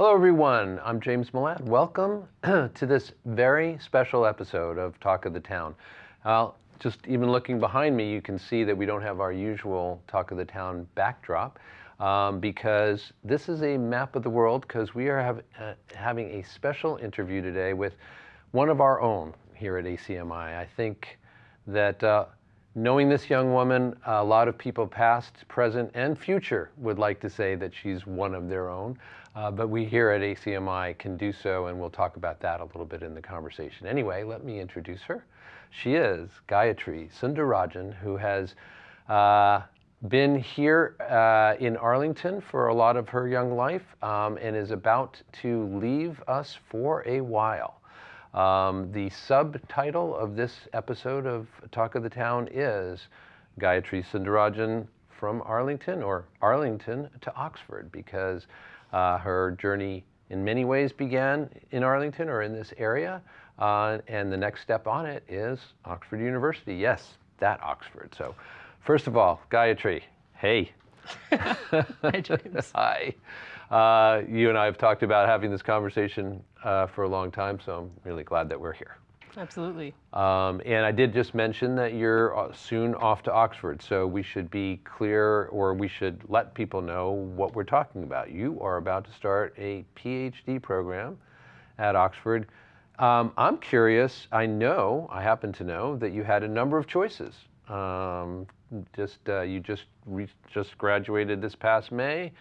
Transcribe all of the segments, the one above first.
Hello everyone, I'm James Milan. Welcome to this very special episode of Talk of the Town. Uh, just even looking behind me, you can see that we don't have our usual Talk of the Town backdrop um, because this is a map of the world because we are have, uh, having a special interview today with one of our own here at ACMI. I think that uh, Knowing this young woman, a lot of people past, present, and future would like to say that she's one of their own, uh, but we here at ACMI can do so, and we'll talk about that a little bit in the conversation. Anyway, let me introduce her. She is Gayatri Sundarajan, who has uh, been here uh, in Arlington for a lot of her young life um, and is about to leave us for a while. Um, the subtitle of this episode of Talk of the Town is Gayatri Sundarajan from Arlington or Arlington to Oxford because her journey in many ways began in Arlington or in this area. Uh, and the next step on it is Oxford University. Yes, that Oxford. So first of all, Gayatri, hey. Hi, James. Hi. Uh, you and I have talked about having this conversation uh, for a long time, so I'm really glad that we're here. Absolutely. Um, and I did just mention that you're uh, soon off to Oxford, so we should be clear or we should let people know what we're talking about. You are about to start a PhD program at Oxford. Um, I'm curious, I know, I happen to know, that you had a number of choices. Um, just uh, You just, just graduated this past May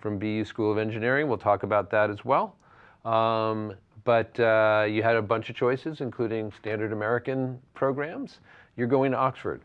from BU School of Engineering. We'll talk about that as well. Um, but uh, you had a bunch of choices, including standard American programs. You're going to Oxford.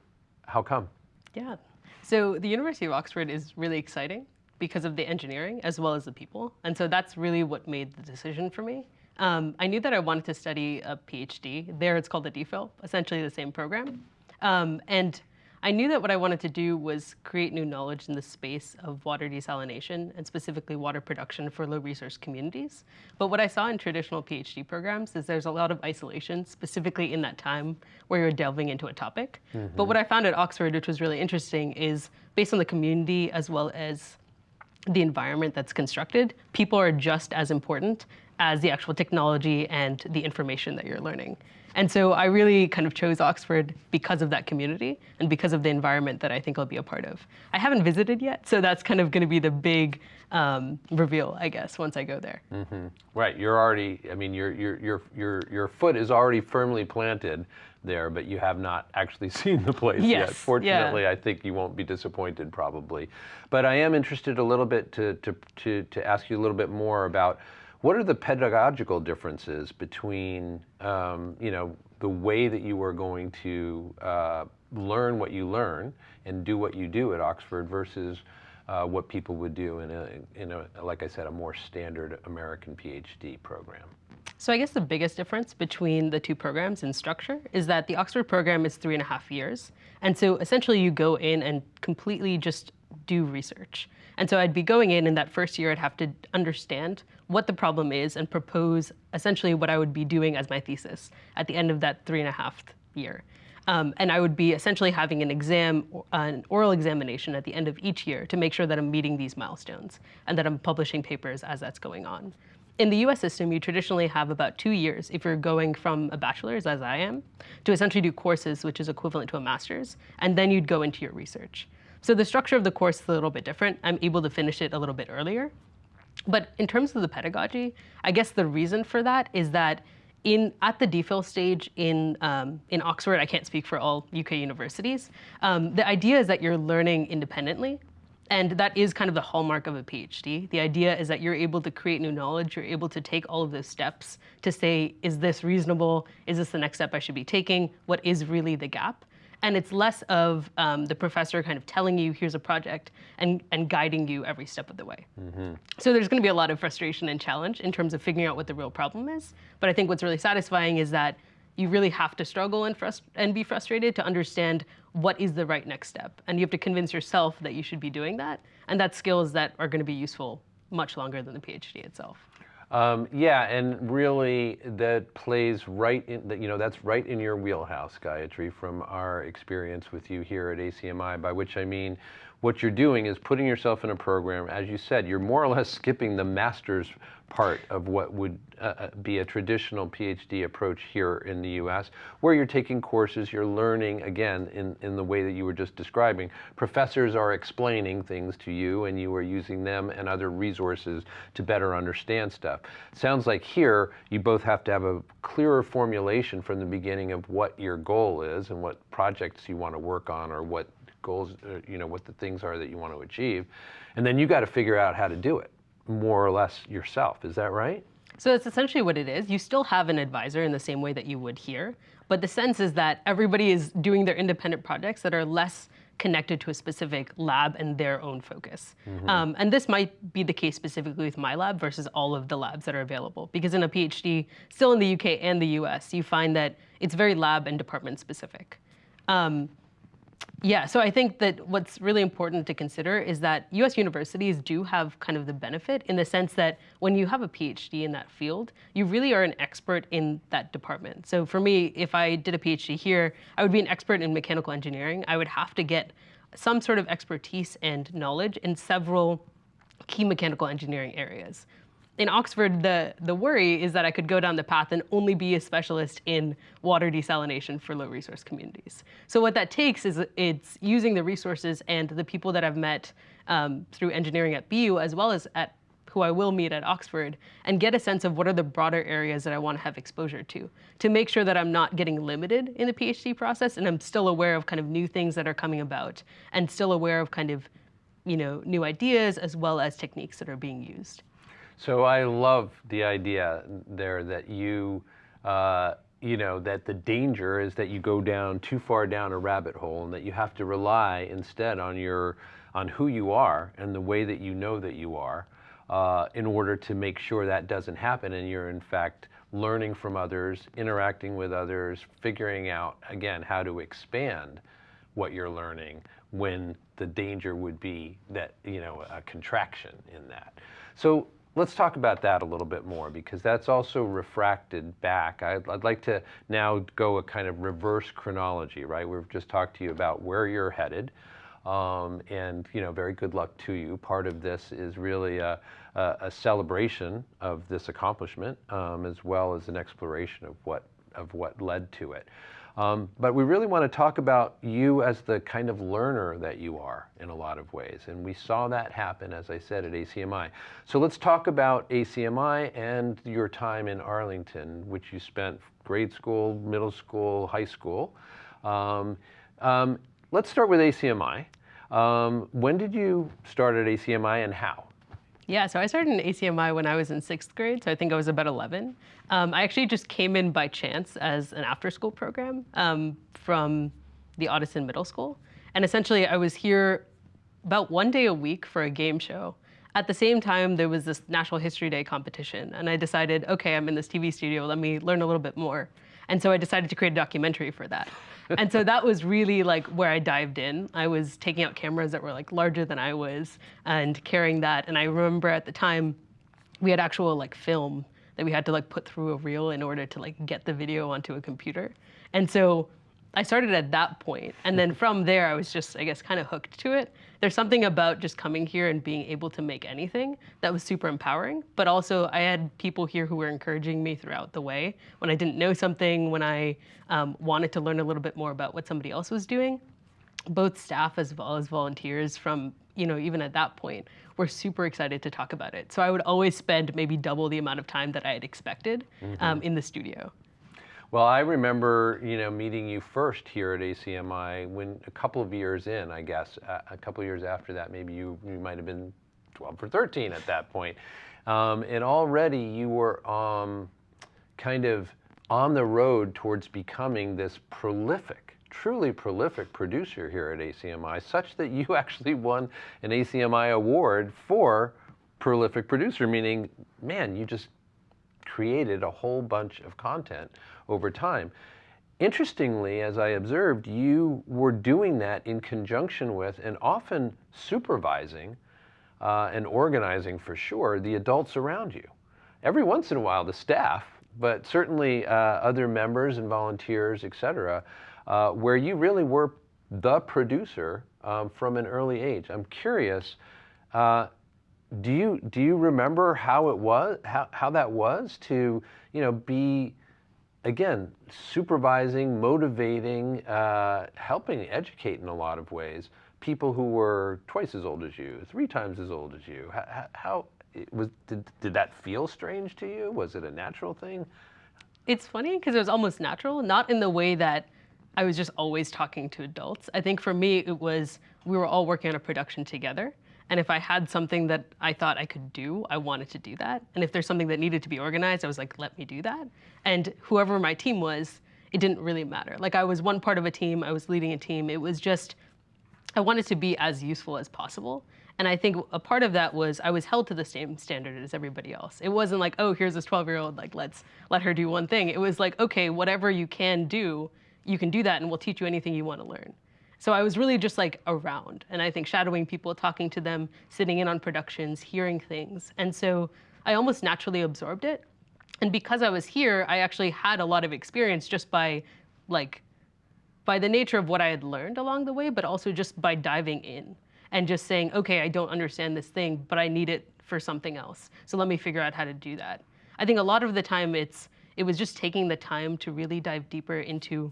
How come? Yeah. So the University of Oxford is really exciting because of the engineering as well as the people. And so that's really what made the decision for me. Um, I knew that I wanted to study a PhD. There it's called a DPhil, essentially the same program. Um, and I knew that what I wanted to do was create new knowledge in the space of water desalination and specifically water production for low resource communities. But what I saw in traditional PhD programs is there's a lot of isolation, specifically in that time where you're delving into a topic. Mm -hmm. But what I found at Oxford, which was really interesting, is based on the community as well as the environment that's constructed, people are just as important as the actual technology and the information that you're learning. And so I really kind of chose Oxford because of that community and because of the environment that I think I'll be a part of. I haven't visited yet, so that's kind of going to be the big um, reveal, I guess, once I go there. Mm -hmm. Right, you're already, I mean, your, your, your, your, your foot is already firmly planted there, but you have not actually seen the place yes, yet. Fortunately, yeah. I think you won't be disappointed probably. But I am interested a little bit to, to, to, to ask you a little bit more about what are the pedagogical differences between, um, you know, the way that you are going to uh, learn what you learn and do what you do at Oxford versus uh, what people would do in a, in a, like I said, a more standard American PhD program? So I guess the biggest difference between the two programs in structure is that the Oxford program is three and a half years. And so essentially you go in and completely just do research. And so I'd be going in in that first year, I'd have to understand what the problem is and propose essentially what I would be doing as my thesis at the end of that three and a half year. Um, and I would be essentially having an exam, an oral examination at the end of each year to make sure that I'm meeting these milestones and that I'm publishing papers as that's going on. In the US system, you traditionally have about two years if you're going from a bachelor's, as I am, to essentially do courses, which is equivalent to a master's, and then you'd go into your research. So the structure of the course is a little bit different. I'm able to finish it a little bit earlier. But in terms of the pedagogy, I guess the reason for that is that in at the DPhil stage in um, in Oxford, I can't speak for all UK universities. Um, the idea is that you're learning independently, and that is kind of the hallmark of a PhD. The idea is that you're able to create new knowledge. You're able to take all of those steps to say, is this reasonable? Is this the next step I should be taking? What is really the gap? And it's less of um, the professor kind of telling you, here's a project, and, and guiding you every step of the way. Mm -hmm. So there's going to be a lot of frustration and challenge in terms of figuring out what the real problem is. But I think what's really satisfying is that you really have to struggle and, and be frustrated to understand what is the right next step. And you have to convince yourself that you should be doing that. And that's skills that are going to be useful much longer than the PhD itself. Um, yeah, and really that plays right in, you know, that's right in your wheelhouse, Gayatri, from our experience with you here at ACMI, by which I mean what you're doing is putting yourself in a program, as you said, you're more or less skipping the master's part of what would uh, uh be a traditional PhD approach here in the US, where you're taking courses, you're learning, again, in, in the way that you were just describing. Professors are explaining things to you and you are using them and other resources to better understand stuff. Sounds like here, you both have to have a clearer formulation from the beginning of what your goal is and what projects you want to work on or what goals, uh, you know, what the things are that you want to achieve. And then you got to figure out how to do it more or less yourself. Is that right? So it's essentially what it is. You still have an advisor in the same way that you would here, but the sense is that everybody is doing their independent projects that are less connected to a specific lab and their own focus. Mm -hmm. um, and this might be the case specifically with my lab versus all of the labs that are available. Because in a PhD, still in the UK and the US, you find that it's very lab and department specific. Um, yeah, so I think that what's really important to consider is that US universities do have kind of the benefit in the sense that when you have a PhD in that field, you really are an expert in that department. So for me, if I did a PhD here, I would be an expert in mechanical engineering. I would have to get some sort of expertise and knowledge in several key mechanical engineering areas in Oxford, the, the worry is that I could go down the path and only be a specialist in water desalination for low resource communities. So what that takes is it's using the resources and the people that I've met um, through engineering at BU as well as at who I will meet at Oxford and get a sense of what are the broader areas that I want to have exposure to, to make sure that I'm not getting limited in the PhD process and I'm still aware of kind of new things that are coming about and still aware of kind of, you know, new ideas as well as techniques that are being used. So I love the idea there that you, uh, you know, that the danger is that you go down too far down a rabbit hole and that you have to rely instead on your, on who you are and the way that you know that you are uh, in order to make sure that doesn't happen and you're in fact learning from others, interacting with others, figuring out, again, how to expand what you're learning when the danger would be that, you know, a contraction in that. So Let's talk about that a little bit more because that's also refracted back. I'd, I'd, like to now go a kind of reverse chronology, right? We've just talked to you about where you're headed. Um, and you know, very good luck to you. Part of this is really a, a, a celebration of this accomplishment, um, as well as an exploration of what of what led to it. Um, but we really want to talk about you as the kind of learner that you are in a lot of ways. And we saw that happen, as I said, at ACMI. So let's talk about ACMI and your time in Arlington, which you spent grade school, middle school, high school. Um, um, let's start with ACMI. Um, when did you start at ACMI and how? Yeah, so I started in ACMI when I was in sixth grade, so I think I was about 11. Um, I actually just came in by chance as an after-school program um, from the Ottoson Middle School. And essentially, I was here about one day a week for a game show. At the same time, there was this National History Day competition, and I decided, okay, I'm in this TV studio, let me learn a little bit more. And so I decided to create a documentary for that. And so that was really like where I dived in. I was taking out cameras that were like larger than I was and carrying that. And I remember at the time, we had actual like film that we had to like put through a reel in order to like get the video onto a computer. And so I started at that point, and then from there, I was just, I guess, kind of hooked to it. There's something about just coming here and being able to make anything that was super empowering, but also I had people here who were encouraging me throughout the way. When I didn't know something, when I um, wanted to learn a little bit more about what somebody else was doing, both staff as well as volunteers from, you know, even at that point, were super excited to talk about it. So I would always spend maybe double the amount of time that I had expected mm -hmm. um, in the studio. Well, I remember, you know, meeting you first here at ACMI when a couple of years in, I guess, a couple of years after that, maybe you, you might have been 12 or 13 at that point. Um, and already you were um, kind of on the road towards becoming this prolific, truly prolific producer here at ACMI, such that you actually won an ACMI award for prolific producer, meaning, man, you just created a whole bunch of content over time. Interestingly, as I observed, you were doing that in conjunction with and often supervising uh, and organizing for sure the adults around you. Every once in a while, the staff, but certainly uh, other members and volunteers, et cetera, uh, where you really were the producer um, from an early age. I'm curious, uh, do you do you remember how it was how, how that was to you know be again supervising motivating uh, helping educate in a lot of ways people who were twice as old as you three times as old as you. How, how was did, did that feel strange to you? Was it a natural thing? It's funny because it was almost natural not in the way that i was just always talking to adults. I think for me it was we were all working on a production together and if I had something that I thought I could do, I wanted to do that. And if there's something that needed to be organized, I was like, let me do that. And whoever my team was, it didn't really matter. Like I was one part of a team, I was leading a team. It was just, I wanted to be as useful as possible. And I think a part of that was I was held to the same standard as everybody else. It wasn't like, oh, here's this 12 year old, like, let's let her do one thing. It was like, okay, whatever you can do, you can do that and we'll teach you anything you want to learn. So I was really just like around, and I think shadowing people, talking to them, sitting in on productions, hearing things. And so I almost naturally absorbed it. And because I was here, I actually had a lot of experience just by like by the nature of what I had learned along the way, but also just by diving in and just saying, okay, I don't understand this thing, but I need it for something else. So let me figure out how to do that. I think a lot of the time it's it was just taking the time to really dive deeper into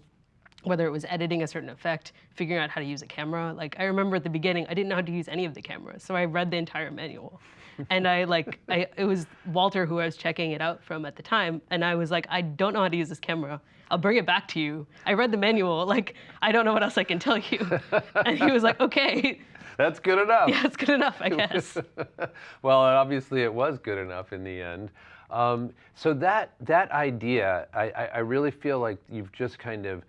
whether it was editing a certain effect, figuring out how to use a camera. Like I remember at the beginning, I didn't know how to use any of the cameras, so I read the entire manual. and I like, I, it was Walter who I was checking it out from at the time, and I was like, I don't know how to use this camera. I'll bring it back to you. I read the manual, like, I don't know what else I can tell you. and he was like, okay. That's good enough. Yeah, it's good enough, I guess. well, obviously it was good enough in the end. Um, so that that idea, I, I, I really feel like you've just kind of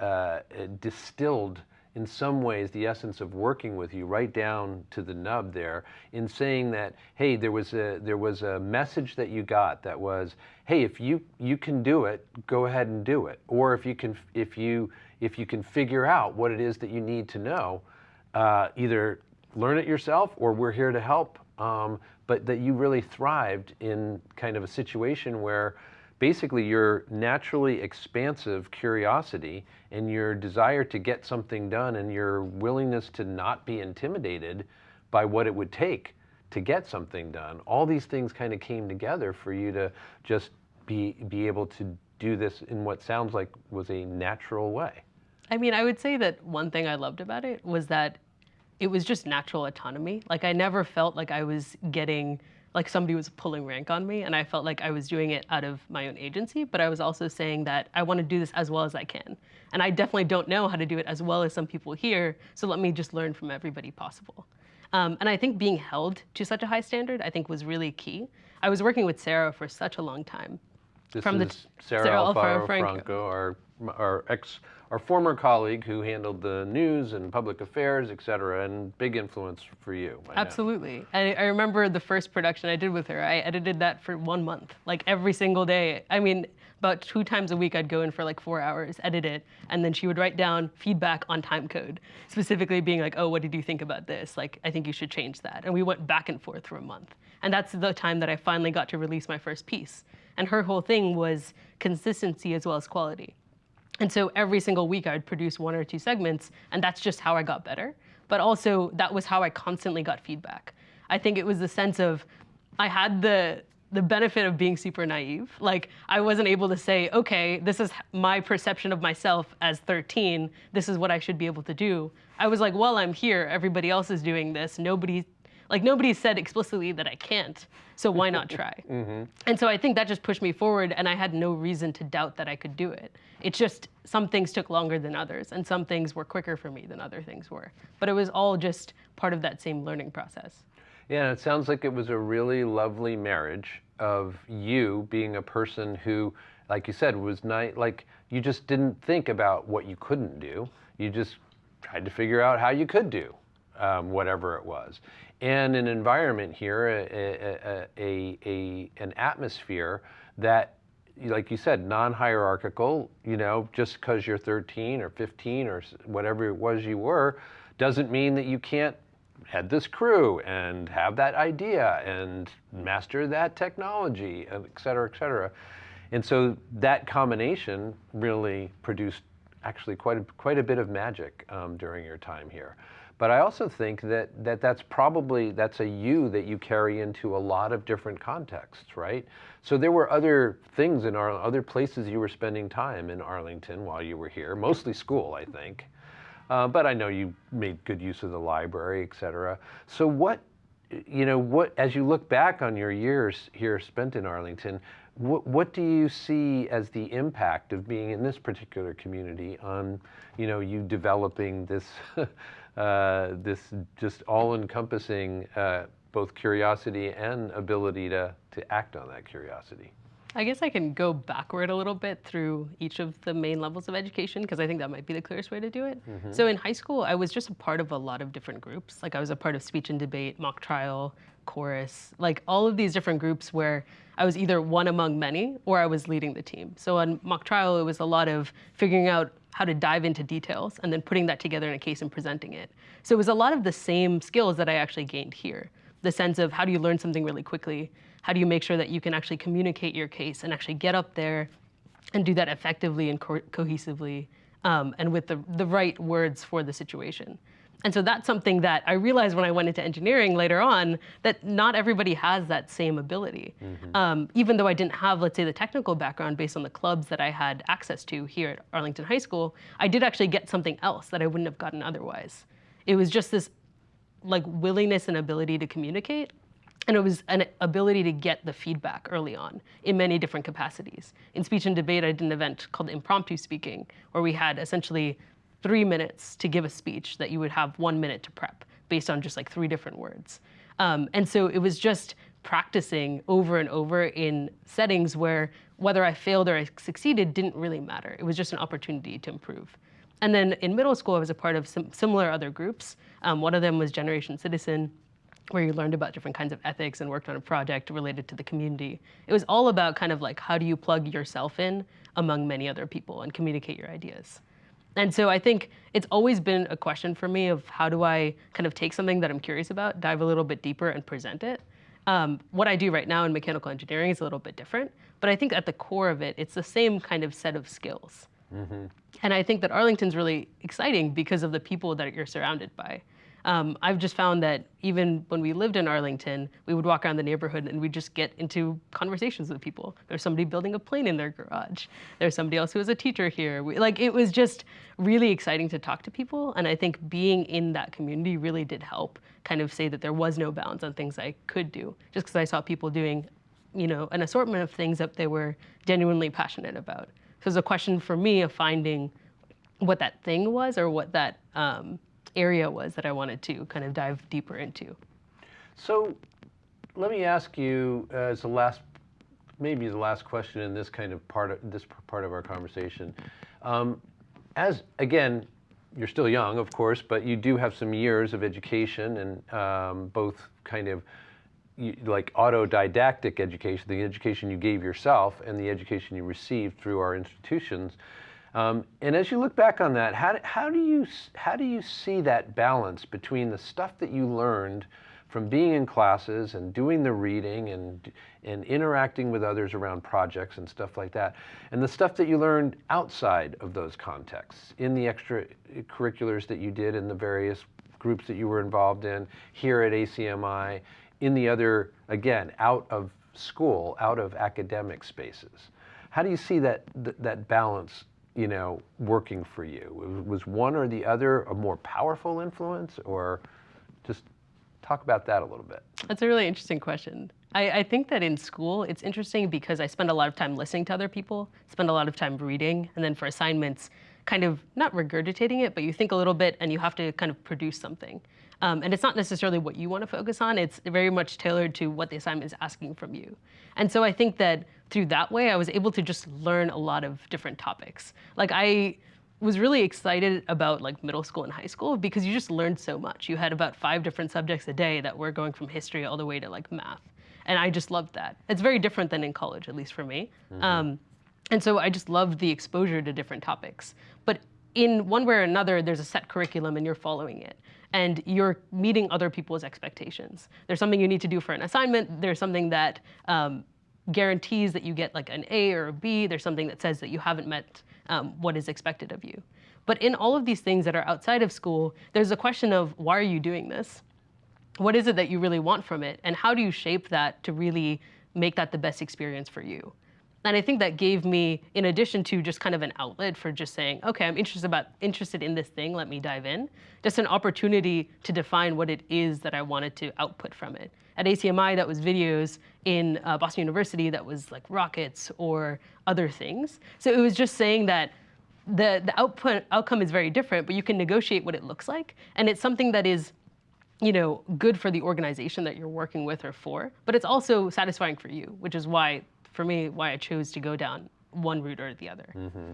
uh, distilled in some ways the essence of working with you right down to the nub there in saying that hey there was a there was a message that you got that was hey if you you can do it go ahead and do it. Or if you can if you if you can figure out what it is that you need to know uh, either learn it yourself or we're here to help um, but that you really thrived in kind of a situation where basically your naturally expansive curiosity and your desire to get something done and your willingness to not be intimidated by what it would take to get something done. All these things kind of came together for you to just be, be able to do this in what sounds like was a natural way. I mean, I would say that one thing I loved about it was that it was just natural autonomy. Like I never felt like I was getting like somebody was pulling rank on me and I felt like I was doing it out of my own agency, but I was also saying that I want to do this as well as I can. And I definitely don't know how to do it as well as some people here, so let me just learn from everybody possible. Um, and I think being held to such a high standard, I think was really key. I was working with Sarah for such a long time. This from is the, Sarah, Sarah Alfaro, Alfaro Franco, Franco, our, our ex our former colleague who handled the news and public affairs, et cetera, and big influence for you. Absolutely. I, I, remember the first production I did with her. I edited that for one month, like every single day. I mean, about two times a week, I'd go in for like four hours, edit it, and then she would write down feedback on time code, specifically being like, oh, what did you think about this? Like, I think you should change that. And we went back and forth for a month. And that's the time that I finally got to release my first piece. And her whole thing was consistency as well as quality. And so every single week I would produce one or two segments, and that's just how I got better. But also, that was how I constantly got feedback. I think it was the sense of I had the the benefit of being super naive. Like I wasn't able to say, okay, this is my perception of myself as 13. This is what I should be able to do. I was like, well, I'm here. Everybody else is doing this. Nobody like nobody said explicitly that I can't, so why not try? mm-hmm. And so I think that just pushed me forward, and I had no reason to doubt that I could do it. It's just some things took longer than others, and some things were quicker for me than other things were. But it was all just part of that same learning process. Yeah, and it sounds like it was a really lovely marriage of you being a person who, like you said, was not like you just didn't think about what you couldn't do. You just tried to figure out how you could do um, whatever it was and an environment here, a, a, a, an atmosphere that, like you said, non-hierarchical, you know, just because you're 13 or 15 or whatever it was you were, doesn't mean that you can't head this crew and have that idea and master that technology, et cetera, et cetera. And so that combination really produced actually quite a, quite a bit of magic um, during your time here. But I also think that, that that's probably, that's a you that you carry into a lot of different contexts, right? So there were other things in our, other places you were spending time in Arlington while you were here, mostly school, I think. Uh, but I know you made good use of the library, et cetera. So what, you know, what, as you look back on your years here spent in Arlington, what, what do you see as the impact of being in this particular community on, you know, you developing this, uh, this just all-encompassing uh, both curiosity and ability to, to act on that curiosity? I guess I can go backward a little bit through each of the main levels of education because I think that might be the clearest way to do it. Mm-hmm. So in high school, I was just a part of a lot of different groups. Like I was a part of speech and debate, mock trial, chorus, like all of these different groups where I was either one among many or I was leading the team. So on mock trial, it was a lot of figuring out how to dive into details and then putting that together in a case and presenting it. So it was a lot of the same skills that I actually gained here. The sense of how do you learn something really quickly? How do you make sure that you can actually communicate your case and actually get up there and do that effectively and co cohesively um, and with the, the right words for the situation? And so that's something that I realized when I went into engineering later on that not everybody has that same ability. Mm-hmm. Um, even though I didn't have, let's say, the technical background based on the clubs that I had access to here at Arlington High School, I did actually get something else that I wouldn't have gotten otherwise. It was just this like willingness and ability to communicate and it was an ability to get the feedback early on in many different capacities. In speech and debate, I did an event called impromptu speaking, where we had essentially three minutes to give a speech that you would have one minute to prep based on just like three different words. Um, and so it was just practicing over and over in settings where whether I failed or I succeeded didn't really matter. It was just an opportunity to improve. And then in middle school, I was a part of some similar other groups. Um, one of them was Generation Citizen, where you learned about different kinds of ethics and worked on a project related to the community. It was all about kind of like how do you plug yourself in among many other people and communicate your ideas. And so I think it's always been a question for me of how do I kind of take something that I'm curious about, dive a little bit deeper and present it. Um, what I do right now in mechanical engineering is a little bit different, but I think at the core of it, it's the same kind of set of skills. Mm-hmm. And I think that Arlington's really exciting because of the people that you're surrounded by. Um, I've just found that even when we lived in Arlington, we would walk around the neighborhood and we'd just get into conversations with people. There's somebody building a plane in their garage. There's somebody else who is a teacher here. We, like it was just really exciting to talk to people. And I think being in that community really did help kind of say that there was no bounds on things I could do, just because I saw people doing, you know, an assortment of things that they were genuinely passionate about. So it's a question for me of finding what that thing was or what that um, area was that I wanted to kind of dive deeper into. So let me ask you uh, as the last, maybe the last question in this kind of part of this part of our conversation. Um, as again, you're still young, of course, but you do have some years of education and um, both kind of like autodidactic education, the education you gave yourself and the education you received through our institutions. Um, and as you look back on that, how, how, do you, how do you see that balance between the stuff that you learned from being in classes and doing the reading and, and interacting with others around projects and stuff like that, and the stuff that you learned outside of those contexts, in the extracurriculars that you did in the various groups that you were involved in, here at ACMI, in the other, again, out of school, out of academic spaces. How do you see that, that balance you know, working for you? Was one or the other a more powerful influence, or just talk about that a little bit? That's a really interesting question. I, I, think that in school, it's interesting because I spend a lot of time listening to other people, spend a lot of time reading, and then for assignments, kind of not regurgitating it, but you think a little bit and you have to kind of produce something. Um, and it's not necessarily what you want to focus on, it's very much tailored to what the assignment is asking from you. And so I think that through that way, I was able to just learn a lot of different topics. Like I was really excited about like middle school and high school because you just learned so much. You had about five different subjects a day that were going from history all the way to like math. And I just loved that. It's very different than in college, at least for me. Mm-hmm. Um, and so I just loved the exposure to different topics. But in one way or another, there's a set curriculum and you're following it. And you're meeting other people's expectations. There's something you need to do for an assignment. There's something that um, guarantees that you get like an A or a B. There's something that says that you haven't met um, what is expected of you. But in all of these things that are outside of school, there's a question of why are you doing this? What is it that you really want from it? And how do you shape that to really make that the best experience for you? And I think that gave me, in addition to just kind of an outlet for just saying, okay, I'm interested about interested in this thing, let me dive in, just an opportunity to define what it is that I wanted to output from it. At ACMI, that was videos. In uh, Boston University, that was like rockets or other things. So it was just saying that the, the output outcome is very different, but you can negotiate what it looks like. And it's something that is you know, good for the organization that you're working with or for, but it's also satisfying for you, which is why for me, why I chose to go down one route or the other. Mm-hmm.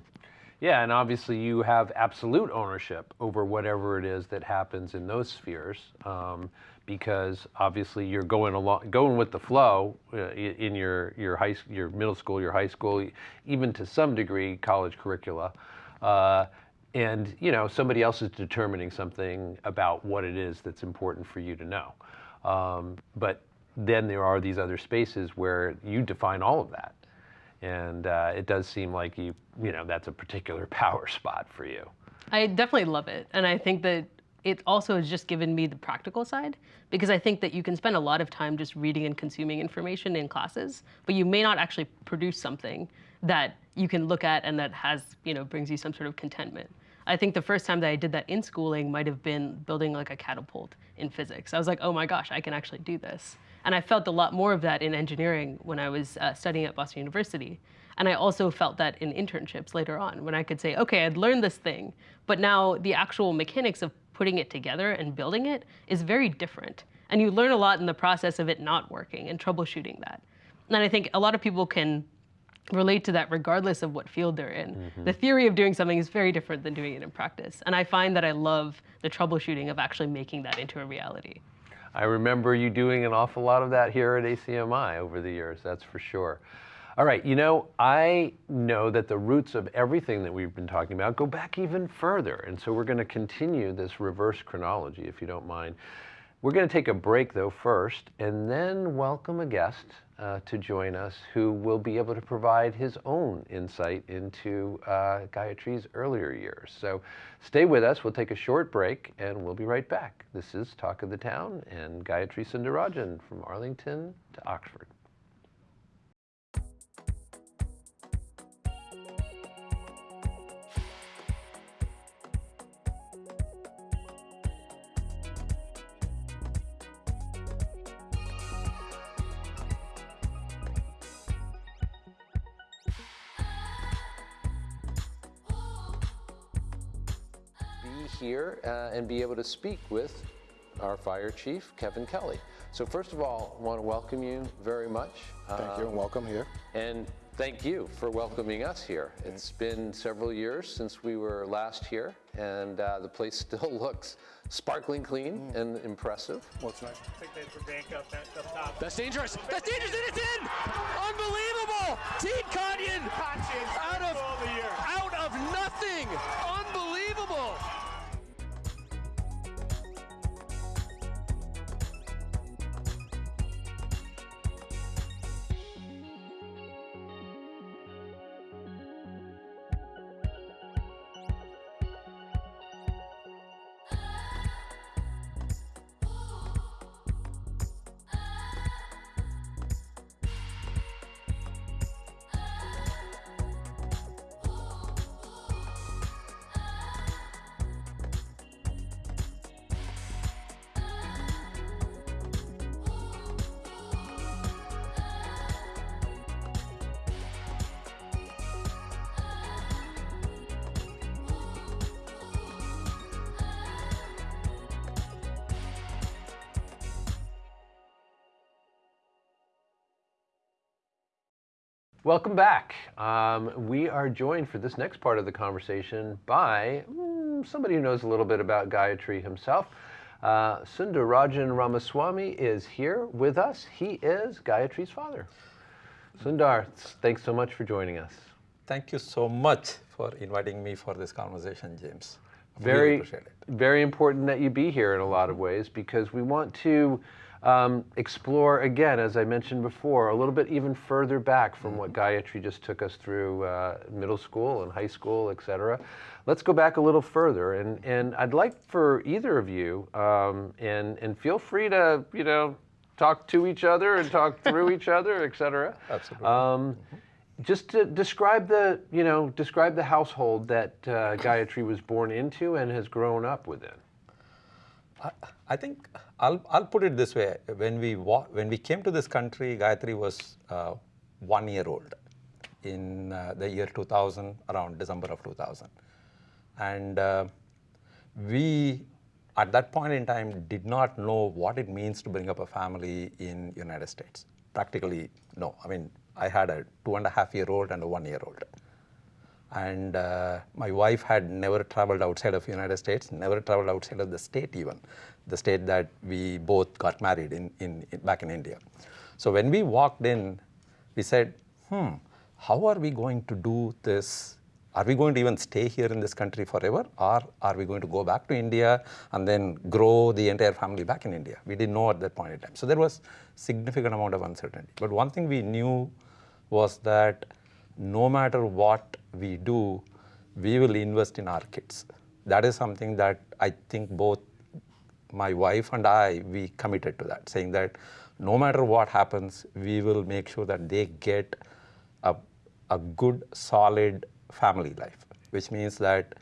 Yeah, and obviously you have absolute ownership over whatever it is that happens in those spheres, um, because obviously you're going along, going with the flow uh, in your your high, your middle school, your high school, even to some degree college curricula, uh, and you know somebody else is determining something about what it is that's important for you to know, um, but then there are these other spaces where you define all of that. And uh, it does seem like you, you know, that's a particular power spot for you. I definitely love it. And I think that it also has just given me the practical side because I think that you can spend a lot of time just reading and consuming information in classes, but you may not actually produce something that you can look at and that has, you know, brings you some sort of contentment. I think the first time that I did that in schooling might have been building like a catapult in physics. I was like, oh my gosh, I can actually do this. And I felt a lot more of that in engineering when I was uh, studying at Boston University. And I also felt that in internships later on when I could say, okay, I'd learned this thing, but now the actual mechanics of putting it together and building it is very different. And you learn a lot in the process of it not working and troubleshooting that. And I think a lot of people can relate to that regardless of what field they're in. Mm-hmm. The theory of doing something is very different than doing it in practice. And I find that I love the troubleshooting of actually making that into a reality. I remember you doing an awful lot of that here at ACMI over the years, that's for sure. All right, you know, I know that the roots of everything that we've been talking about go back even further. And so we're going to continue this reverse chronology, if you don't mind. We're going to take a break, though, first, and then welcome a guest uh, to join us who will be able to provide his own insight into uh, Gayatri's earlier years. So stay with us. We'll take a short break and we'll be right back. This is Talk of the Town and Gayatri Sundarajan from Arlington to Oxford. Here uh, and be able to speak with our fire chief, Kevin Kelly. So first of all, I want to welcome you very much. Thank you and welcome here. And thank you for welcoming us here. It's been several years since we were last here and uh, the place still looks sparkling clean mm. and impressive. What's nice? I think they for bank up, up top. That's dangerous. That's dangerous and it's in! Unbelievable! Team Kanyan out of, out of nothing! Welcome back. Um, we are joined for this next part of the conversation by mm, somebody who knows a little bit about Gayatri himself. Uh, Sundarajan Ramaswamy is here with us. He is Gayatri's father. Sundar, thanks so much for joining us. Thank you so much for inviting me for this conversation, James. Very, really very important that you be here in a lot of ways because we want to um, explore again, as I mentioned before, a little bit even further back from what Gayatri just took us through uh, middle school and high school, et cetera. Let's go back a little further, and, and I'd like for either of you, um, and, and feel free to, you know, talk to each other and talk through each other, et cetera. Absolutely. Um, just to describe the, you know, describe the household that uh, Gayatri was born into and has grown up within. I, think I'll, I'll put it this way. When we, when we came to this country, Gayatri was uh, one year old in uh, the year 2000, around December of 2000. And uh, we, at that point in time, did not know what it means to bring up a family in United States. Practically, no. I mean, I had a two and a half year old and a one year old and uh, my wife had never traveled outside of united states never traveled outside of the state even the state that we both got married in, in, in, back in india. So when we walked in we said hmm how are we going to do this? Are we going to even stay here in this country forever? Or are we going to go back to india and then grow the entire family back in india? We didn't know at that point in time. So there was significant amount of uncertainty. But one thing we knew was that no matter what we do, we will invest in our kids. That is something that I think both my wife and I, we committed to that, saying that no matter what happens, we will make sure that they get a, a good, solid family life, which means that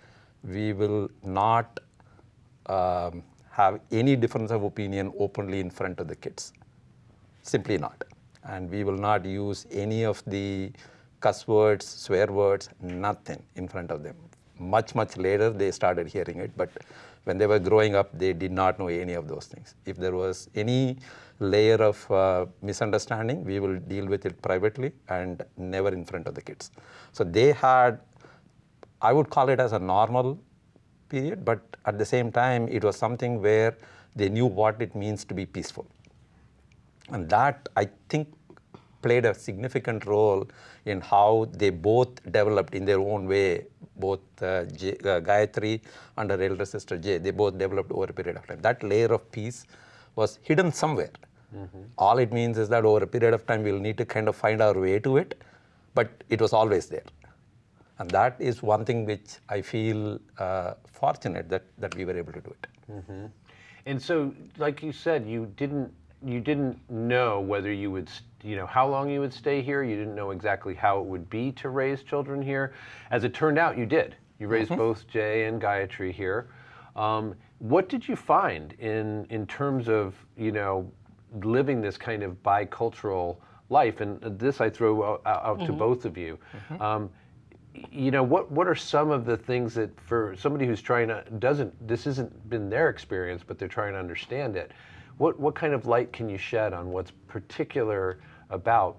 we will not um, have any difference of opinion openly in front of the kids. Simply not. And we will not use any of the cuss words, swear words, nothing in front of them. Much, much later they started hearing it, but when they were growing up, they did not know any of those things. If there was any layer of uh, misunderstanding, we will deal with it privately and never in front of the kids. So they had, I would call it as a normal period, but at the same time, it was something where they knew what it means to be peaceful. And that, I think, played a significant role in how they both developed in their own way, both uh, J, uh, Gayatri and her elder sister Jay, they both developed over a period of time. That layer of peace was hidden somewhere. Mm-hmm. All it means is that over a period of time, we'll need to kind of find our way to it, but it was always there. And that is one thing which I feel uh, fortunate that, that we were able to do it. Mm-hmm. And so, like you said, you didn't you didn't know whether you would, you know, how long you would stay here. You didn't know exactly how it would be to raise children here. As it turned out, you did. You raised mm-hmm. both Jay and Gayatri here. Um, what did you find in in terms of you know living this kind of bicultural life? And this I throw out, out mm-hmm. to both of you. Mm-hmm. Um, you know what what are some of the things that for somebody who's trying to doesn't this isn't been their experience but they're trying to understand it what, what kind of light can you shed on what's particular about,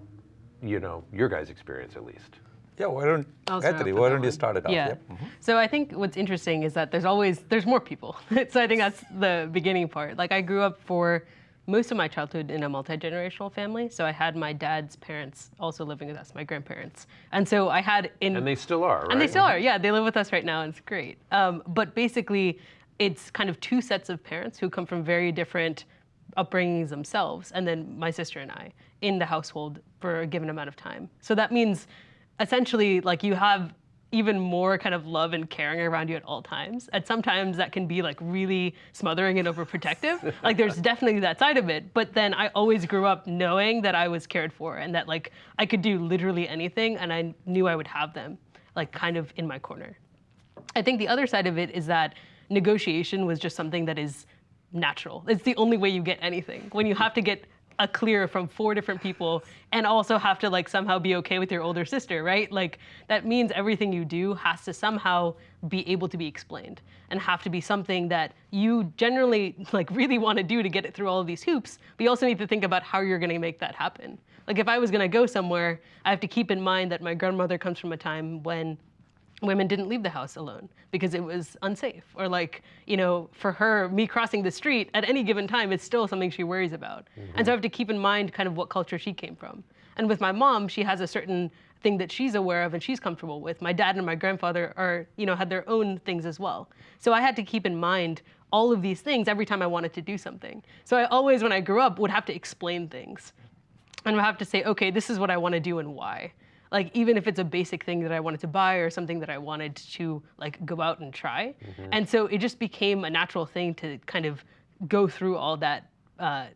you know, your guys' experience at least? Yeah, why don't Gayatri, why don't you start it off? Yeah. Yep. Mm-hmm. So I think what's interesting is that there's always there's more people. so I think that's the beginning part. Like I grew up for most of my childhood in a multi-generational family. So I had my dad's parents also living with us, my grandparents. And so I had in And they still are, right? And they still are. Yeah, they live with us right now and it's great. Um, but basically it's kind of two sets of parents who come from very different upbringings themselves, and then my sister and I in the household for a given amount of time. So that means essentially like you have even more kind of love and caring around you at all times. And sometimes that can be like really smothering and overprotective. like there's definitely that side of it. But then I always grew up knowing that I was cared for and that like I could do literally anything and I knew I would have them like kind of in my corner. I think the other side of it is that negotiation was just something that is natural. It's the only way you get anything. When you have to get a clear from four different people and also have to like somehow be okay with your older sister, right? Like that means everything you do has to somehow be able to be explained and have to be something that you generally like really want to do to get it through all of these hoops, but you also need to think about how you're going to make that happen. Like if I was going to go somewhere, I have to keep in mind that my grandmother comes from a time when women didn't leave the house alone because it was unsafe or like you know for her me crossing the street at any given time is still something she worries about mm-hmm. and so i have to keep in mind kind of what culture she came from And with my mom, she has a certain thing that she's aware of and she's comfortable with. My dad and my grandfather are, you know, had their own things as well. So I had to keep in mind all of these things every time I wanted to do something. So I always, when I grew up, would have to explain things. And would have to say, okay, this is what I want to do and why. Like even if it's a basic thing that I wanted to buy or something that I wanted to like go out and try. And so it just became a natural thing to kind of go through all that uh,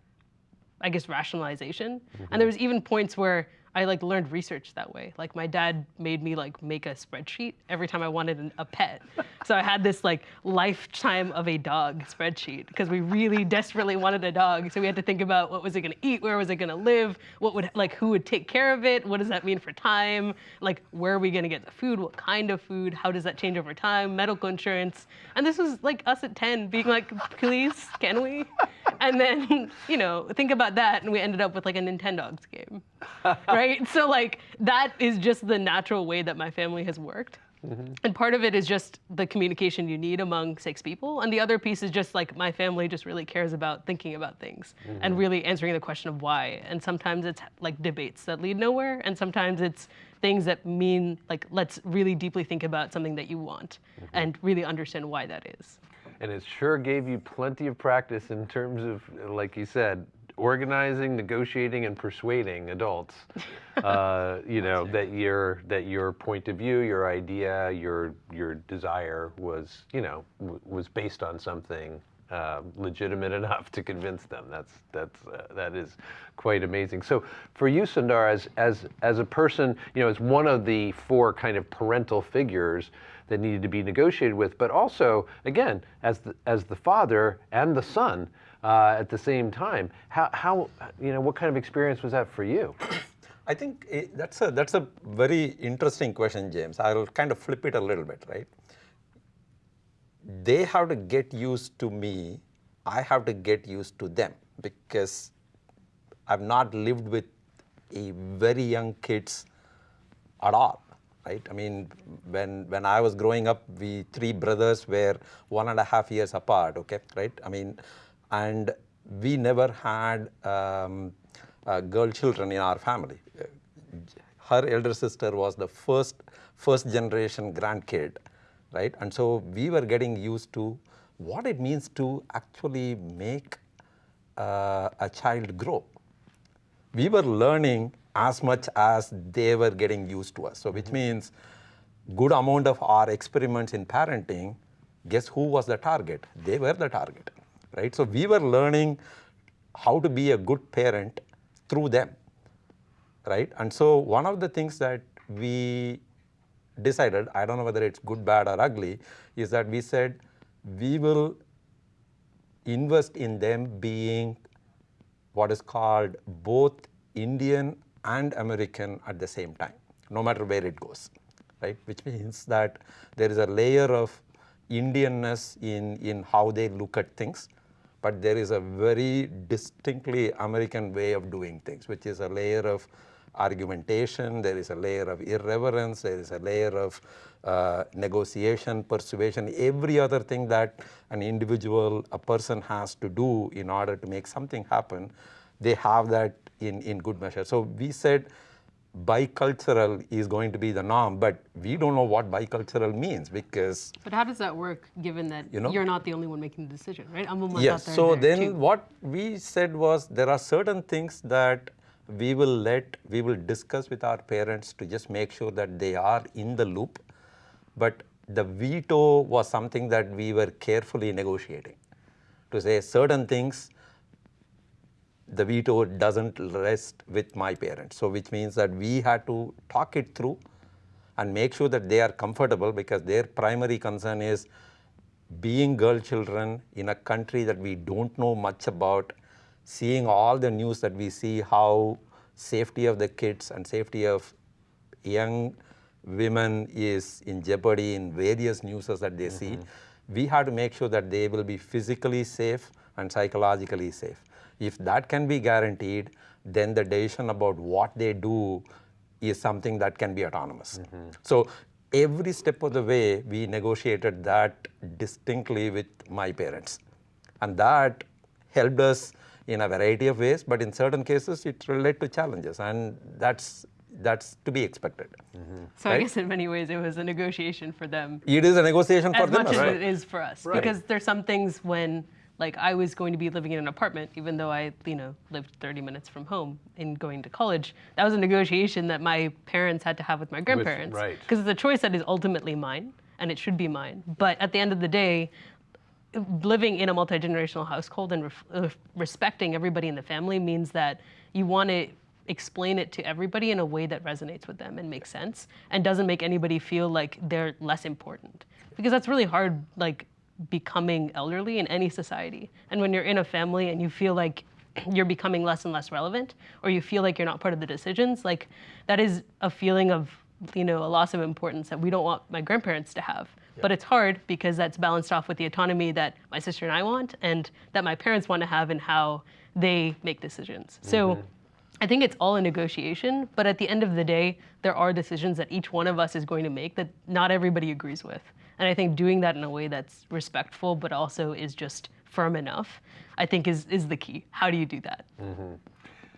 I guess rationalization. And there was even points where I like learned research that way. Like my dad made me like make a spreadsheet every time I wanted an, a pet. so I had this like lifetime of a dog spreadsheet because we really desperately wanted a dog. So we had to think about what was it going to eat, where was it going to live, what would like who would take care of it, what does that mean for time, like where are we going to get the food, what kind of food, how does that change over time, medical insurance. And this was like us at 10 being like, please, can we? And then, you know, think about that and we ended up with like a Nintendogs game. right? So like that is just the natural way that my family has worked. Mm-hmm. And part of it is just the communication you need among six people. And the other piece is just like my family just really cares about thinking about things and mm-hmm. really answering the question of why. And sometimes it's like debates that lead nowhere. And sometimes it's things that mean like, let's really deeply think about something that you want mm-hmm. and really understand why that is. And it sure gave you plenty of practice in terms of, like you said, organizing, negotiating, and persuading adults. uh, you know that your that your point of view, your idea, your your desire was you know w- was based on something uh, legitimate enough to convince them. That's that's uh, that is quite amazing. So for you, Sundar, as as as a person, you know, as one of the four kind of parental figures that needed to be negotiated with, but also again as the as the father and the son uh, at the same time. How how you know what kind of experience was that for you? I think eh, that's a that's a very interesting question, James. I'll kind of flip it a little bit, right? They have to get used to me. I have to get used to them because I've not lived with a very young kids at all, right? I mean, when when I was growing up, we three brothers were one and a half years apart, okay, right? I mean, and we never had um, uh, girl children in our family. Her elder sister was the first first generation grandkid, right? And so we were getting used to what it means to actually make uh, a child grow we were learning as much as they were getting used to us. So which means good amount of our experiments in parenting, guess who was the target? They were the target, right? So we were learning how to be a good parent through them, right? And so one of the things that we decided, I don't know whether it's good, bad, or ugly, is that we said we will invest in them being what is called both Indian and American at the same time, no matter where it goes, right? Which means that there is a layer of Indianness in, in how they look at things, but there is a very distinctly American way of doing things, which is a layer of argumentation, there is a layer of irreverence, there is a layer of uh, negotiation, persuasion, every other thing that an individual, a person has to do in order to make something happen, they have that in, in good measure. So we said bicultural is going to be the norm, but we don't know what bicultural means because But how does that work given that You know? you're not the only one making the decision, right? Yes. out there So then too. what we said was there are certain things that we will let, we will discuss with our parents to just make sure that they are in the loop. But the veto was something that we were carefully negotiating to say certain things the veto doesn't rest with my parents. So which means that we had to talk it through and make sure that they are comfortable because their primary concern is being girl children in a country that we don't know much about, seeing all the news that we see, how safety of the kids and safety of young women is in jeopardy in various newses that they see. Mm-hmm. We have to make sure that they will be physically safe and psychologically safe. If that can be guaranteed, then the decision about what they do is something that can be autonomous. Mm-hmm. So every step of the way, we negotiated that distinctly with my parents. And that helped us in a variety of ways, but in certain cases it relate to challenges, and that's that's to be expected. Mm-hmm. So I guess in many ways it was a negotiation for them It is a negotiation for as them much as well. it is for us. Right. Because there's some things when like I was going to be living in an apartment, even though I, you know, lived 30 minutes from home in going to college. That was a negotiation that my parents had to have with my grandparents. right. Because it's a choice that is ultimately mine, and it should be mine. But at the end of the day, living in a multi-generational household and uh, respecting everybody in the family means that you want to explain it to everybody in a way that resonates with them and makes sense and doesn't make anybody feel like they're less important because that's really hard like becoming elderly in any society and when you're in a family and you feel like you're becoming less and less relevant or you feel like you're not part of the decisions like that is a feeling of you know a loss of importance that we don't want my grandparents to have but it's hard because that's balanced off with the autonomy that my sister and I want and that my parents want to have in how they make decisions. So mm-hmm. I think it's all a negotiation, but at the end of the day, there are decisions that each one of us is going to make that not everybody agrees with. And I think doing that in a way that's respectful but also is just firm enough, I think is is the key. How do you do that? Mm-hmm.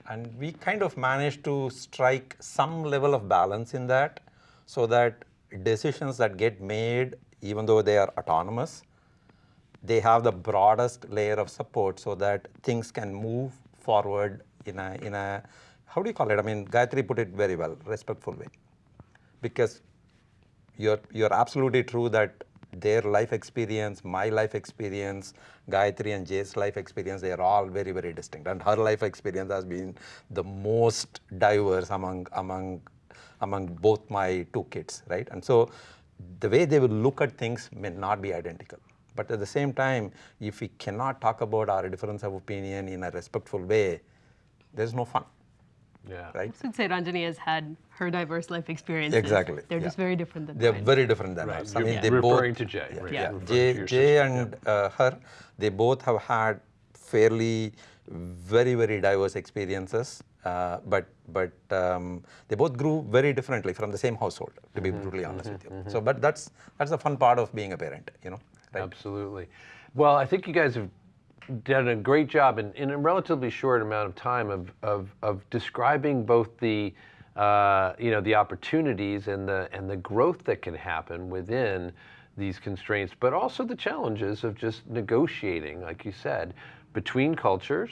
and we kind of managed to strike some level of balance in that so that decisions that get made even though they are autonomous they have the broadest layer of support so that things can move forward in a in a how do you call it i mean gayatri put it very well respectful way because you're you're absolutely true that their life experience, my life experience, Gayatri and Jay's life experience, they are all very, very distinct. And her life experience has been the most diverse among among among both my two kids, right? And so the way they will look at things may not be identical. But at the same time, if we cannot talk about our difference of opinion in a respectful way, there's no fun, Yeah. right? I would say Ranjani has had her diverse life experiences. Exactly, They're yeah. just very different than They're mine. very different than Right. us. I You're mean, they referring both, to Jay, right? Yeah. You're referring to Jay, your Jay sister. and uh, her, they both have had fairly very very diverse experiences, uh, but but um, they both grew very differently from the same household. To Mm-hmm, be brutally honest with you, so but that's that's the fun part of being a parent, you know. Right? Absolutely. Well, I think you guys have done a great job in, in a relatively short amount of time of, of, of describing both the uh, you know the opportunities and the and the growth that can happen within these constraints, but also the challenges of just negotiating, like you said, between cultures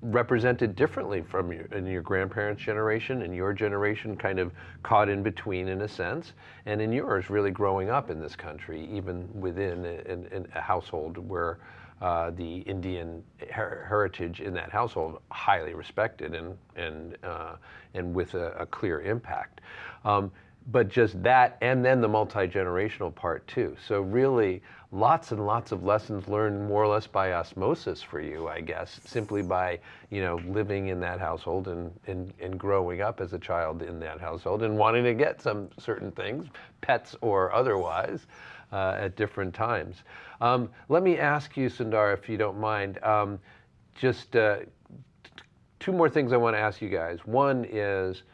represented differently from your, in your grandparents' generation and your generation, kind of caught in between in a sense, and in yours, really growing up in this country, even within a, in a household where uh, the Indian her- heritage in that household highly respected and and uh, and with a, a clear impact. Um, but just that, and then the multi generational part too. So really, lots and lots of lessons learned more or less by osmosis for you, I guess, simply by you know living in that household and and, and growing up as a child in that household and wanting to get some certain things, pets or otherwise. Uh, at different times. Um, let me ask you, Sundar, if you don't mind, um, just uh, two more things I want to ask you guys. One is,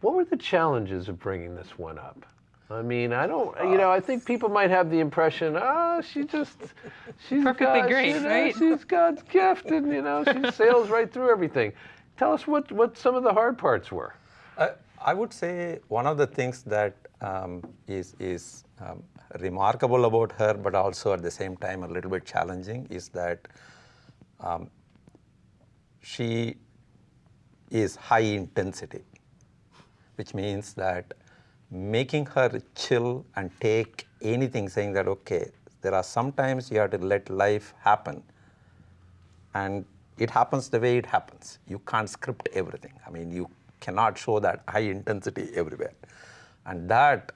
what were the challenges of bringing this one up? I mean, I don't, you know, I think people might have the impression, ah, she just, she's Perfectly God, great, you right? She's God's gift, and you know, she sails right through everything. Tell us what what some of the hard parts were. Uh, I would say one of the things that um, is is um, remarkable about her, but also at the same time a little bit challenging, is that um, she is high intensity, which means that making her chill and take anything, saying that okay, there are sometimes you have to let life happen, and it happens the way it happens. You can't script everything. I mean, you cannot show that high intensity everywhere. And that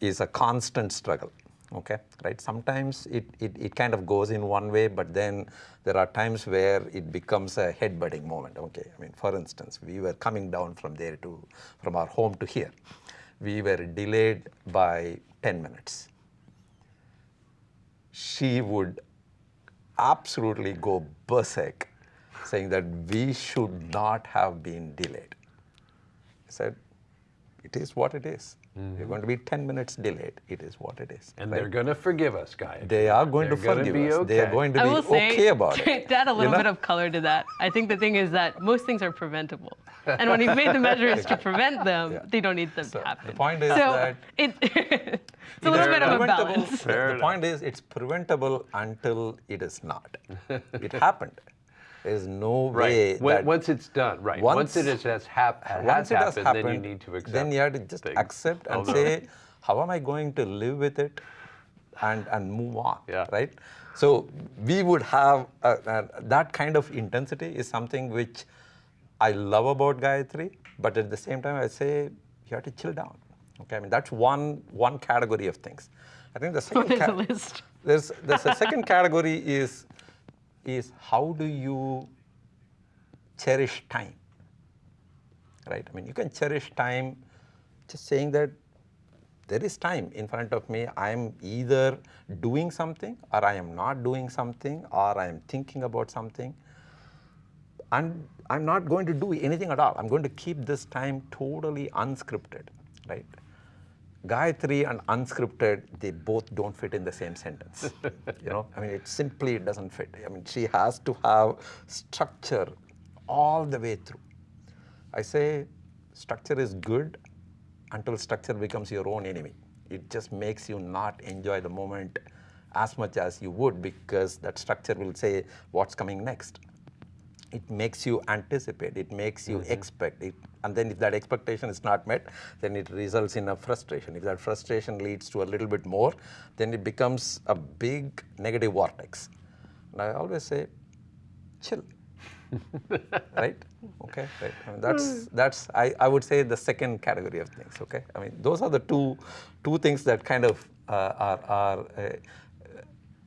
is a constant struggle. Okay, right? Sometimes it, it, it kind of goes in one way, but then there are times where it becomes a headbutting moment. Okay, I mean, for instance, we were coming down from there to, from our home to here. We were delayed by 10 minutes. She would absolutely go berserk, saying that we should not have been delayed. I said, it is what it is. We're going to be 10 minutes delayed. It is what it is. And right? they're going to forgive us, guys. They are going They're to forgive be us. They are going to I be say, okay about it. to add a you little know? bit of color to that, I think the thing is that most things are preventable. And when you've made the measures to prevent them, Yeah. they don't need them So to happen. the point is so that it, it's a little bit of a preventable- balance. the- the point is, it's preventable until it is not. it happened. There's no Right. way When- that once it's done, right. Once, it is, has, hap- has once it has happened, then you need to accept then you have to just things. accept and Although- say, how am I going to live with it and, and move on, Yeah. right? So we would have uh, uh, that kind of intensity is something which I love about Gayatri, but at the same time I say you have to chill down. Okay, I mean that's one one category of things. I think the second There's a ca- list. there's there's a second category is is how do you cherish time? Right? I mean you can cherish time just saying that there is time in front of me. I am either doing something or i am not doing something or i am thinking about something. And i'm not going to do anything at all. I'm going to keep this time totally unscripted right Gayatri and unscripted, they both don't fit in the same sentence. you know, I mean, it simply doesn't fit. I mean, she has to have structure all the way through. I say structure is good until structure becomes your own enemy. It just makes you not enjoy the moment as much as you would because that structure will say what's coming next it makes you anticipate, it makes you expect it, and then if that expectation is not met, then it results in a frustration. If that frustration leads to a little bit more, then it becomes a big negative vortex. And I always say, chill. right? Okay, right. I mean, that's that's I, I would say the second category of things. Okay, I mean those are the two two things that kind of uh, are are uh,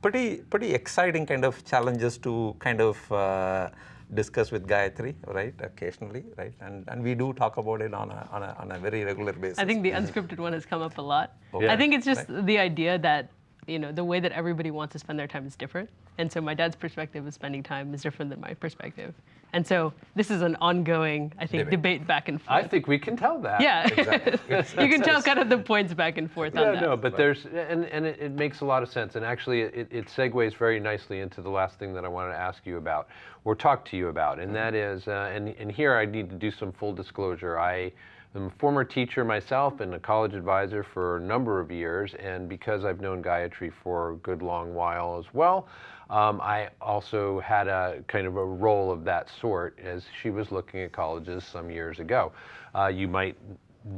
pretty pretty exciting kind of challenges to kind of uh, discuss with Gayatri, right? Occasionally, right? And and we do talk about it on a on a, on a very regular basis. I think the unscripted one has come up a lot. Yeah. I think it's just the idea that you know the way that everybody wants to spend their time is different, and so my dad's perspective of spending time is different than my perspective, and so this is an ongoing, I think, Debate. debate, back and forth. I think we can tell that. yeah, Exactly. You can tell kind of the points back and forth Yeah, on that. no, but there's, and, and it, it makes a lot of sense. And actually, it, it segues very nicely into the last thing that I wanted to ask you about, or talk to you about, and that is, uh, and, and here I need to do some full disclosure. I am a former teacher myself and a college advisor for a number of years, and because I've known Gayatri for a good long while as well, um, I also had a kind of a role of that sort as she was looking at colleges some years ago. Uh, you might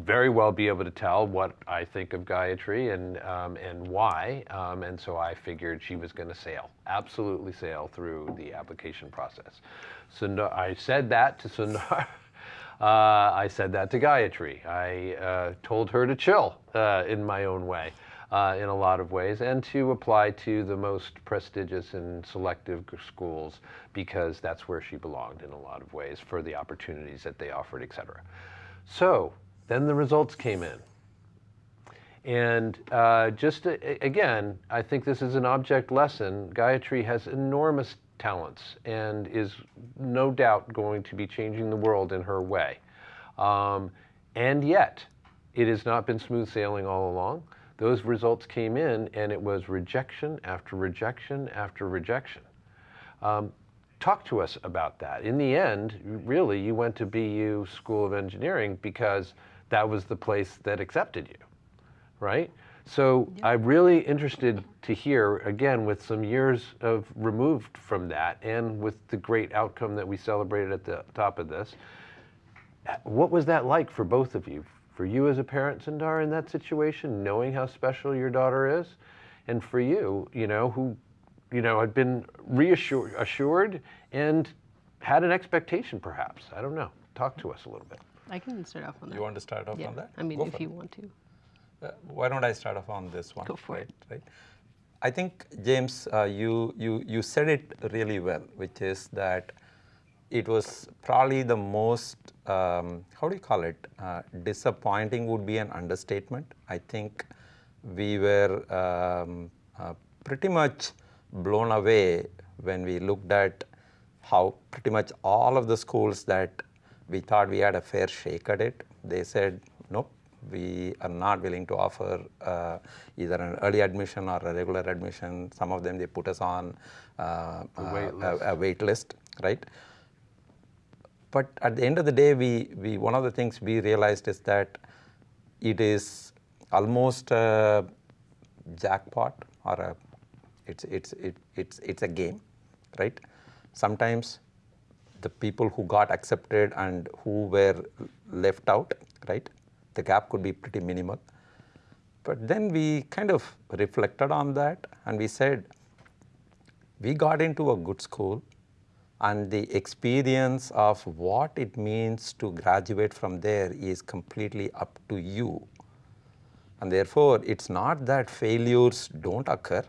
very well be able to tell what I think of Gayatri and um, and why. Um, and so I figured she was going to sail, absolutely sail through the application process. Sundar, I said that to Sundar. Uh, I said that to Gayatri. I uh, told her to chill uh, in my own way, uh, in a lot of ways, and to apply to the most prestigious and selective schools because that's where she belonged in a lot of ways for the opportunities that they offered, et cetera. So then the results came in. And uh, just a- a- again, I think this is an object lesson. Gayatri has enormous talents and is no doubt going to be changing the world in her way. Um, and yet, it has not been smooth sailing all along. Those results came in, and it was rejection after rejection after rejection. Um, talk to us about that. In the end, really, you went to BU School of Engineering because that was the place that accepted you, right? So I'm really interested to hear, again, with some years of removed from that and with the great outcome that we celebrated at the top of this, what was that like for both of you? For you as a parent, Sundar, in that situation, knowing how special your daughter is, and for you, you know, who, you know, had been reassured assured and had an expectation, perhaps. I don't know. Talk to us a little bit. I can start off on that. You want to start off yeah. on that? I mean, Go if you it. want to. Uh, why don't I start off on this one? Go for right, it. Right. I think James, uh, you you you said it really well, which is that it was probably the most um, how do you call it? Uh, disappointing would be an understatement. I think we were um, uh, pretty much blown away when we looked at how pretty much all of the schools that we thought we had a fair shake at it, they said, nope, we are not willing to offer uh, either an early admission or a regular admission. Some of them they put us on uh, wait uh, a, a wait list, right? But at the end of the day, we, we one of the things we realized is that it is almost a jackpot or a it's it's it, it's it's a game, right? Sometimes the people who got accepted and who were left out, right? The gap could be pretty minimal. But then we kind of reflected on that and we said, we got into a good school and the experience of what it means to graduate from there is completely up to you. And therefore, it's not that failures don't occur,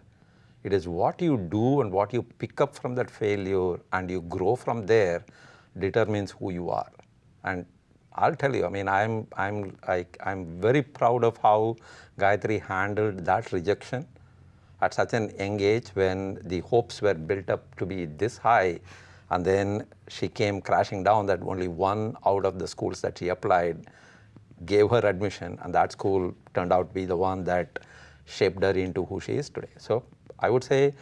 it is what you do and what you pick up from that failure and you grow from there determines who you are. And I'll tell you, I mean, I'm, I'm, I, I'm very proud of how Gayatri handled that rejection at such an young age when the hopes were built up to be this high and then she came crashing down that only one out of the schools that she applied gave her admission and that school turned out to be the one that shaped her into who she is today. So I would say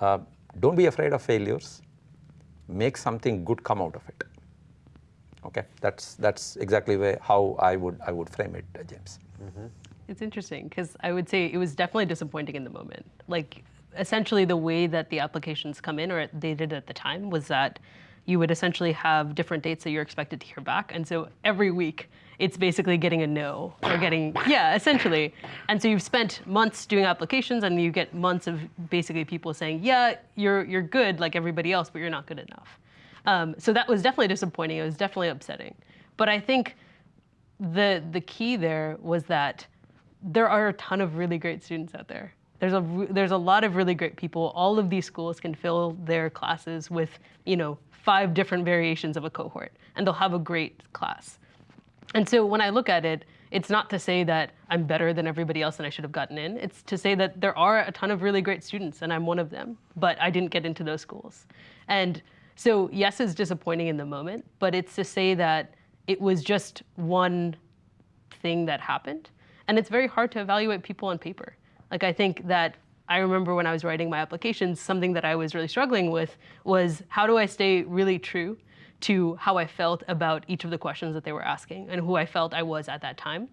uh, don't be afraid of failures, make something good come out of it. Okay, that's that's exactly where, how I would I would frame it, James. It's interesting because I would say it was definitely disappointing in the moment. Like essentially the way that the applications come in or they did at the time was that you would essentially have different dates that you're expected to hear back. And so every week it's basically getting a no or getting, yeah, essentially. And so you've spent months doing applications and you get months of basically people saying, yeah, you're, you're good like everybody else, but you're not good enough. Um, so that was definitely disappointing. It was definitely upsetting. But I think the, the key there was that there are a ton of really great students out there. There's a, there's a lot of really great people. All of these schools can fill their classes with, you know, five different variations of a cohort, and they'll have a great class. And so when I look at it, it's not to say that I'm better than everybody else and I should have gotten in. It's to say that there are a ton of really great students and I'm one of them, but I didn't get into those schools. And so yes, it's disappointing in the moment, but it's to say that it was just one thing that happened. And it's very hard to evaluate people on paper. Like I think that I remember when I was writing my applications, something that I was really struggling with was how do I stay really true to how I felt about each of the questions that they were asking and who I felt I was at that time?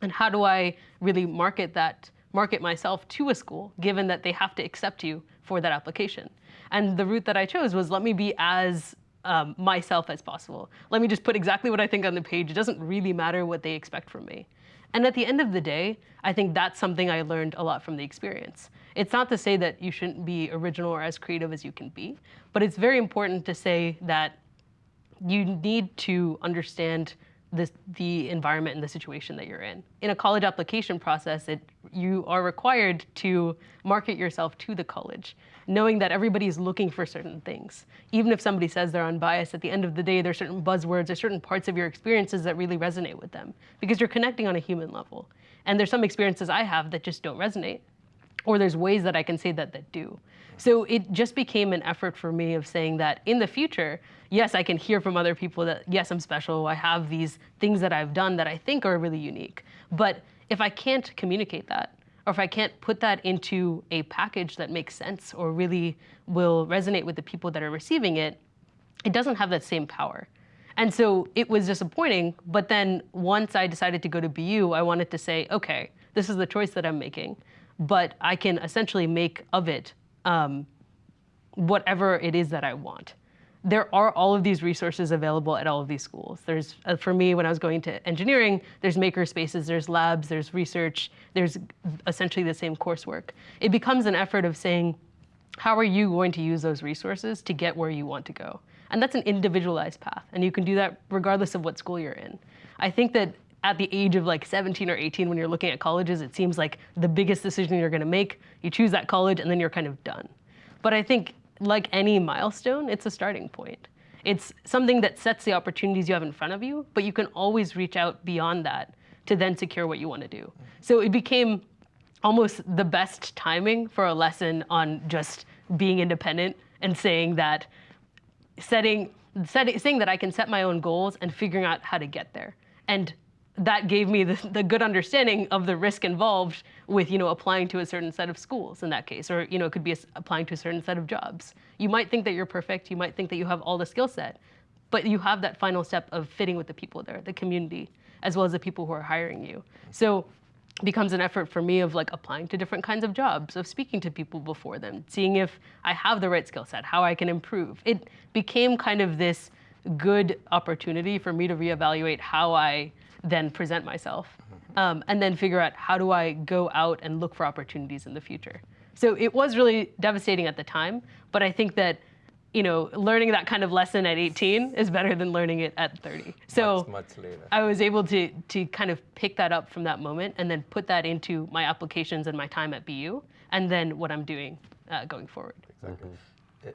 And how do I really market that, market myself to a school, given that they have to accept you for that application? And the route that I chose was let me be as um, myself as possible. Let me just put exactly what I think on the page. It doesn't really matter what they expect from me. And at the end of the day, I think that's something I learned a lot from the experience. It's not to say that you shouldn't be original or as creative as you can be, but it's very important to say that you need to understand the, the environment and the situation that you're in. In a college application process, it, you are required to market yourself to the college, knowing that everybody is looking for certain things. Even if somebody says they're unbiased, at the end of the day, there are certain buzzwords or certain parts of your experiences that really resonate with them because you're connecting on a human level. And there's some experiences I have that just don't resonate, or there's ways that I can say that that do. So it just became an effort for me of saying that in the future, yes, I can hear from other people that, yes, I'm special. I have these things that I've done that I think are really unique. But if I can't communicate that, or if I can't put that into a package that makes sense or really will resonate with the people that are receiving it, it doesn't have that same power. And so it was disappointing, but then once I decided to go to BU, I wanted to say, okay, this is the choice that I'm making, but I can essentially make of it um, whatever it is that I want. There are all of these resources available at all of these schools. There's, uh, for me, when I was going to engineering, there's maker spaces, there's labs, there's research, there's essentially the same coursework. It becomes an effort of saying, how are you going to use those resources to get where you want to go? And that's an individualized path, and you can do that regardless of what school you're in. I think that at the age of like 17 or 18 when you're looking at colleges, it seems like the biggest decision you're gonna make, you choose that college and then you're kind of done. But I think like any milestone, it's a starting point. It's something that sets the opportunities you have in front of you, but you can always reach out beyond that to then secure what you want to do. So it became almost the best timing for a lesson on just being independent and saying that setting, setting saying that I can set my own goals and figuring out how to get there. And that gave me the, the good understanding of the risk involved with you know applying to a certain set of schools in that case or you know it could be a applying to a certain set of jobs. You might think that you're perfect you might think that you have all the skill set but you have that final step of fitting with the people there the community as well as the people who are hiring you. So becomes an effort for me of like applying to different kinds of jobs of speaking to people before them seeing if i have the right skill set how i can improve. It became kind of this good opportunity for me to reevaluate how i then present myself um, and then figure out how do I go out and look for opportunities in the future. So it was really devastating at the time, but I think that you know learning that kind of lesson at 18 is better than learning it at 30. So Much, much later. I was able to to kind of pick that up from that moment and then put that into my applications and my time at BU and then what I'm doing uh, going forward.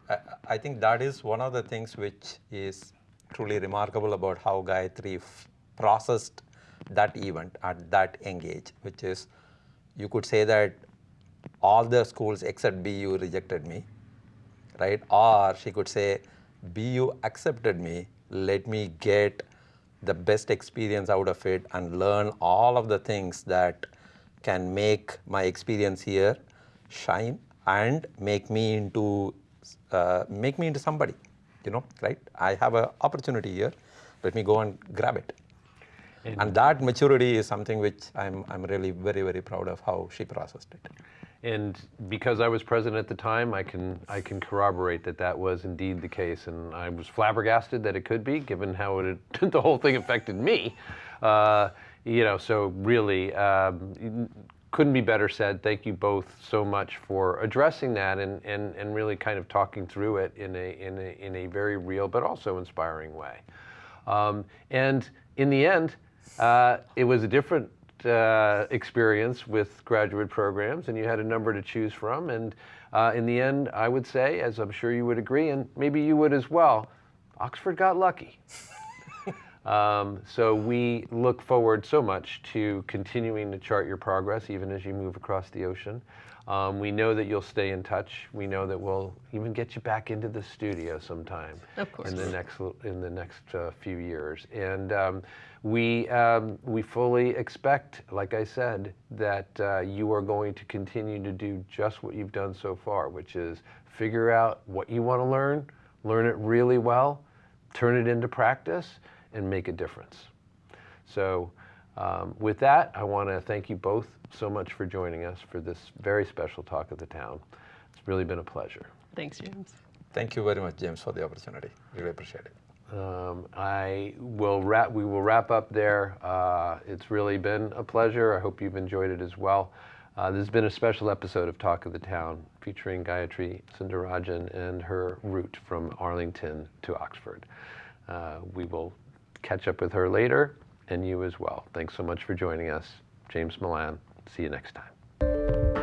I, I think that is one of the things which is truly remarkable about how Gayatri processed that event at that engage, which is you could say that all the schools except BU rejected me, right? Or she could say, BU accepted me, let me get the best experience out of it and learn all of the things that can make my experience here shine and make me into uh, make me into somebody you know right? I have an opportunity here. Let me go and grab it and, that maturity is something which I'm, I'm really very very proud of how she processed it And because I was president at the time, I can I can corroborate that that was indeed the case, and I was flabbergasted that it could be, given how it the whole thing affected me. Uh, you know, so really um, couldn't be better said. Thank you both so much for addressing that and, and, and really kind of talking through it in a, in a, in a very real but also inspiring way. Um, and in the end, uh, it was a different uh, experience with graduate programs, and you had a number to choose from. And uh, in the end, I would say, as I'm sure you would agree, and maybe you would as well, Oxford got lucky. Um, so we look forward so much to continuing to chart your progress, even as you move across the ocean. Um, we know that you'll stay in touch. We know that we'll even get you back into the studio sometime Of course. in the next in the next uh, few years. And um, we um, we fully expect, like I said, that uh, you are going to continue to do just what you've done so far, which is figure out what you want to learn, learn it really well, turn it into practice, and make a difference. So. Um, with that, I want to thank you both so much for joining us for this very special talk of the town. It's really been a pleasure. Thanks, James. thank you very much james for the opportunity really appreciate it Um, I will wrap. We will wrap up there. Uh, it's really been a pleasure. I hope you've enjoyed it as well. Uh, this has been a special episode of Talk of the Town featuring Gayatri Sundarajan and her route from Arlington to Oxford. Uh, we will catch up with her later, and you as well. Thanks so much for joining us. James Milan, see you next time.